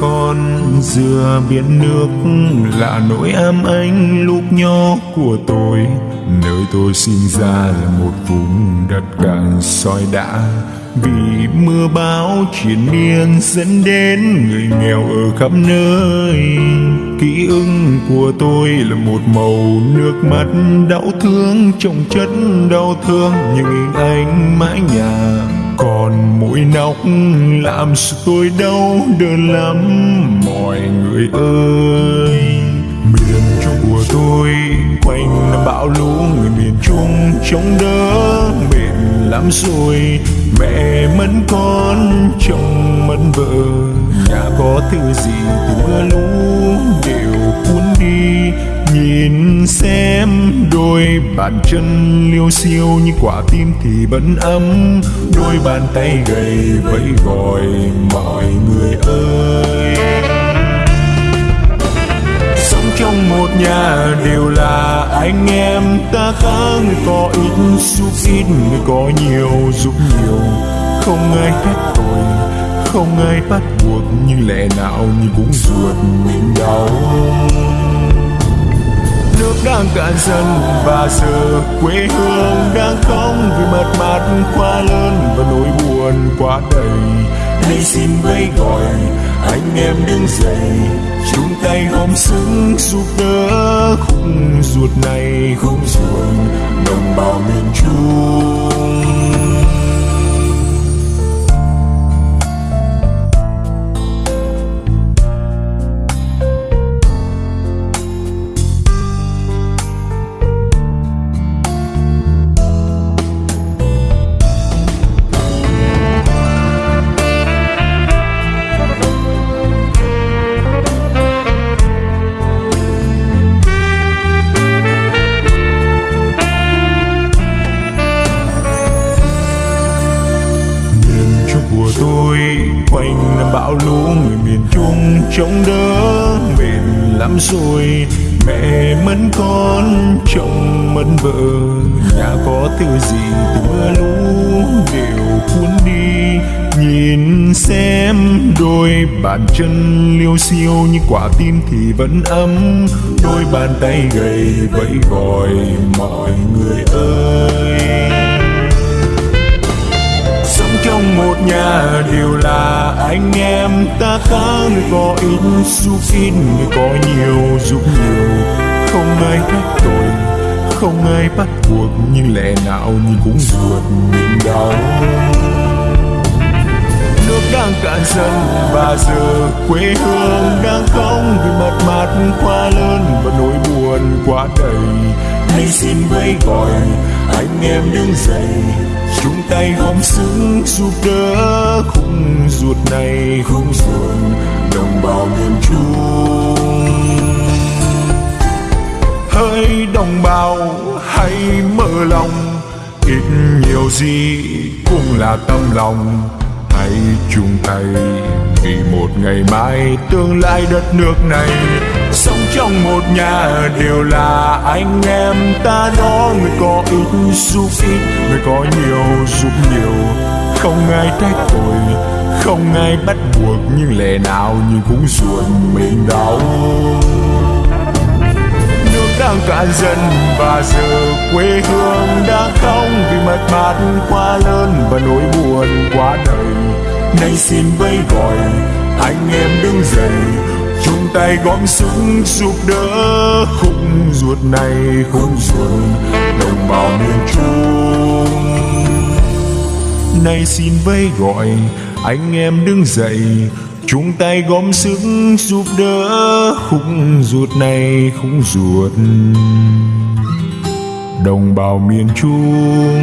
con dừa biển nước là nỗi ám ảnh lúc nhỏ của tôi. Nơi tôi sinh ra là một vùng đất cạn soi đã vì mưa bão triền miên dẫn đến người nghèo ở khắp nơi. Ký ức của tôi là một màu nước mắt đau thương trong chất đau thương. Nhưng hình ảnh mãi nhà còn mũi nóc làm sự tôi đau đớn lắm. Mọi người ơi, miền trung của tôi, quanh năm bão lũ, người miền trung chống đỡ. Mệt lắm rồi, mẹ mất con chồng mất vợ. Nhà có thứ gì thì mưa lũ đều đôi bàn chân liêu xiêu như quả tim thì vẫn ấm. Đôi bàn tay gầy vẫy gọi mọi người ơi. Sống trong một nhà đều là anh em. Ta khác người có ít giúp ít, người có nhiều giúp nhiều. Không ai hết tội, không ai bắt buộc nhưng lẽ nào như cũng ruột mình. Đang cạn dần và giờ quê hương đang không vì mất mát quá lớn và nỗi buồn quá đầy. Nay xin vẫy gọi, anh em đứng dậy, chung tay gom sức giúp đỡ khung ruột này. Khung ruột đồng bào miền trung. Của quanh năm bão lũ người miền trung chống đỡ mệt lắm rồi. Mẹ mẫn con, chồng mẫn vợ, nhà có thứ gì từ mưa lũ đều cuốn đi. Nhìn xem đôi bàn chân liêu xiêu như quả tim thì vẫn ấm. Đôi bàn tay gầy vẫy gọi mọi người ơi trong một nhà đều là anh em. Ta khác người có ít giúp xin người, có nhiều giúp nhiều. Không ai trách tội, không ai bắt buộc, nhưng lẽ nào như cũng ruột mình đau. Nước đang cạn dần và giờ quê hương đang không vì mất mát quá lớn và nỗi buồn quá đầy. Nay xin vẫy gọi, anh em đứng dậy chung tay gom sức giúp đỡ khung ruột này khung ruột đồng bào miền trung. Hỡi đồng bào, hãy mở lòng, ít nhiều gì cũng là tâm lòng. Hãy chung tay vì một ngày mai tương lai đất nước này trong một nhà đều là anh em ta. Đó người có ít giúp ít người có nhiều giúp nhiều. Không ai trách tội, không ai bắt buộc, nhưng lẽ nào nhưng cũng ruột mình đau. Nước đang cạn dần và giờ quê hương đã không vì mất mát quá lớn và nỗi buồn quá đầy nay xin vẫy gọi, anh em đứng dậy chung tay gom sức giúp đỡ. Khung ruột này khung ruột đồng bào miền trung. Nay xin vây gọi, anh em đứng dậy. Chung tay gom sức giúp đỡ. Khung ruột này khung ruột đồng bào miền trung.